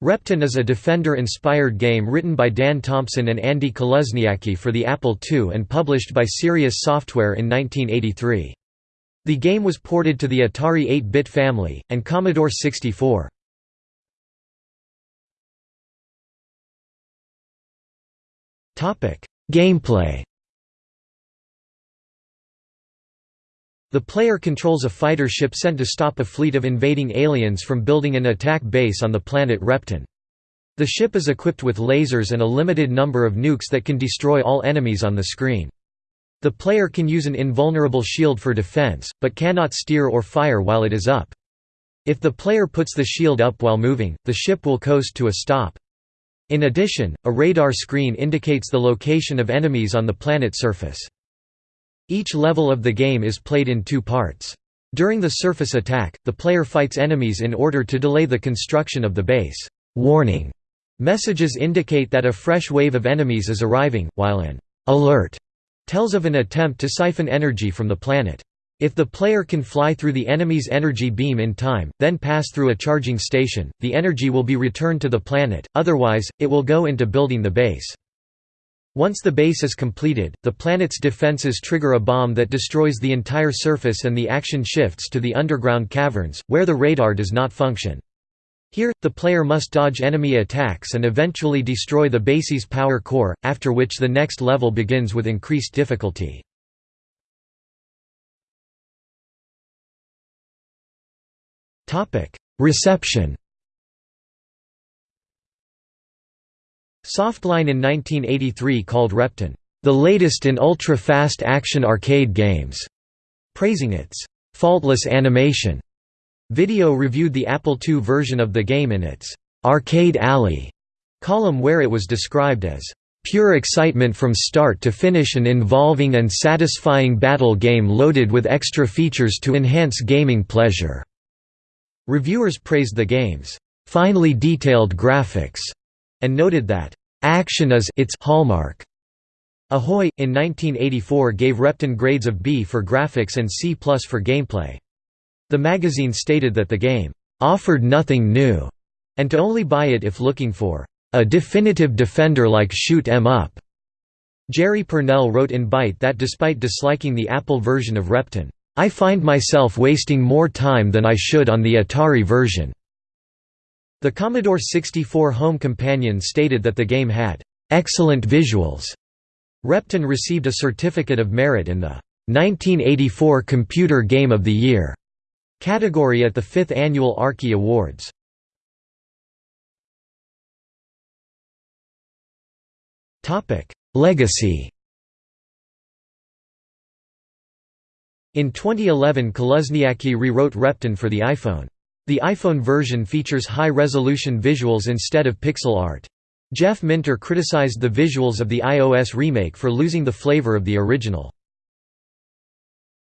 Repton is a Defender-inspired game written by Dan Thompson and Andy Kaluzniacki for the Apple II and published by Sirius Software in 1983. The game was ported to the Atari 8-bit family, and Commodore 64. Gameplay The player controls a fighter ship sent to stop a fleet of invading aliens from building an attack base on the planet Repton. The ship is equipped with lasers and a limited number of nukes that can destroy all enemies on the screen. The player can use an invulnerable shield for defense, but cannot steer or fire while it is up. If the player puts the shield up while moving, the ship will coast to a stop. In addition, a radar screen indicates the location of enemies on the planet surface. Each level of the game is played in two parts. During the surface attack, the player fights enemies in order to delay the construction of the base. Warning messages indicate that a fresh wave of enemies is arriving, while an alert tells of an attempt to siphon energy from the planet. If the player can fly through the enemy's energy beam in time, then pass through a charging station, the energy will be returned to the planet, otherwise, it will go into building the base. Once the base is completed, the planet's defenses trigger a bomb that destroys the entire surface and the action shifts to the underground caverns, where the radar does not function. Here, the player must dodge enemy attacks and eventually destroy the base's power core, after which the next level begins with increased difficulty. Reception Softline in 1983 called Repton, "...the latest in ultra-fast action arcade games", praising its "...faultless animation". Video reviewed the Apple II version of the game in its "...arcade alley" column where it was described as pure excitement from start to finish an involving and satisfying battle game loaded with extra features to enhance gaming pleasure." Reviewers praised the game's "...finely detailed graphics", and noted that Action is its hallmark. Ahoy! in 1984 gave Repton grades of B for graphics and C plus for gameplay. The magazine stated that the game offered nothing new, and to only buy it if looking for a definitive defender like shoot 'em up. Jerry Pournelle wrote in Byte that despite disliking the Apple version of Repton, I find myself wasting more time than I should on the Atari version. The Commodore 64 Home Companion stated that the game had excellent visuals. Repton received a Certificate of Merit in the 1984 Computer Game of the Year category at the 5th Annual Arkie Awards. Legacy In 2011 Kaluzniacki rewrote Repton for the iPhone. The iPhone version features high-resolution visuals instead of pixel art. Jeff Minter criticized the visuals of the iOS remake for losing the flavor of the original.